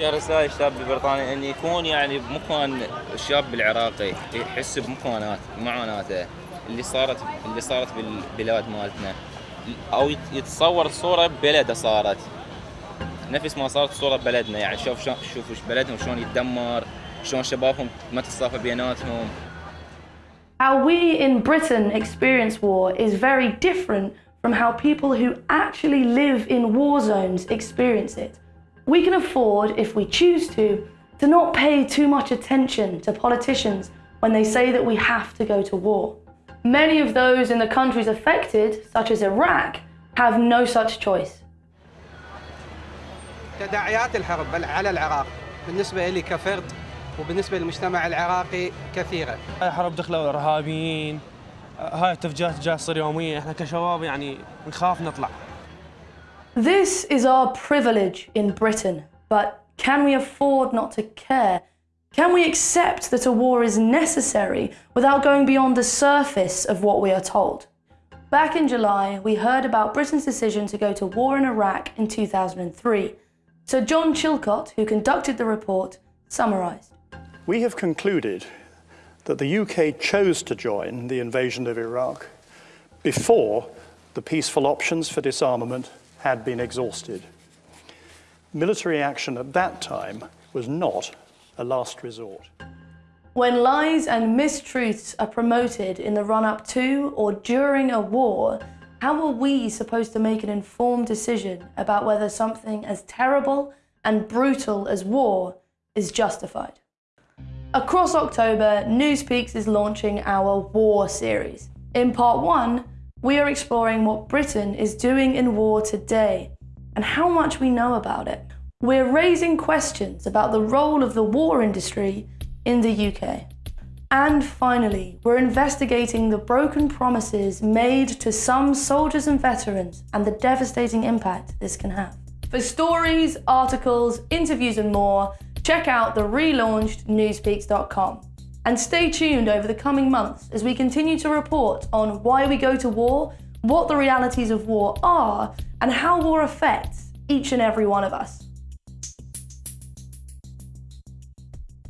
يا رسائل الشاب البريطاني إن يكون يعني بمكان الشاب العراقي يحس بمكانات معاناته اللي صارت اللي صارت بالبلاد مالتنا. أو يتصور صورة ببلده صارت. نفس ما صارت صورة ببلدنا يعني شوف شوف بلدهم شلون يتدمر شلون شبابهم ما تتصافى بيناتهم. How we in Britain experience war is very different from how people who actually live in war zones experience it. We can afford, if we choose to, to not pay too much attention to politicians when they say that we have to go to war. Many of those in the countries affected, such as Iraq, have no such choice. تداعيات الحرب على العراق بالنسبة لي كفرد وبالنسبة للمجتمع العراقي كثيرة هاي حرب دخلوا إرهابيين هاي التفجيرات جايه تصير يوميا احنا كشباب يعني نخاف نطلع This is our privilege in Britain, but can we afford not to care? Can we accept that a war is necessary without going beyond the surface of what we are told? Back in July, we heard about Britain's decision to go to war in Iraq in 2003. So John Chilcot, who conducted the report, summarised. We have concluded that the UK chose to join the invasion of Iraq before the peaceful options for disarmament had been exhausted. Military action at that time was not a last resort. When lies and mistruths are promoted in the run up to or during a war, how are we supposed to make an informed decision about whether something as terrible and brutal as war is justified? Across October, Newspeaks is launching our War series. In part one, we are exploring what Britain is doing in war today and how much we know about it. We're raising questions about the role of the war industry in the UK. And finally, we're investigating the broken promises made to some soldiers and veterans and the devastating impact this can have. For stories, articles, interviews, and more, check out the relaunched newspeaks.com. And stay tuned over the coming months as we continue to report on why we go to war, what the realities of war are, and how war affects each and every one of us.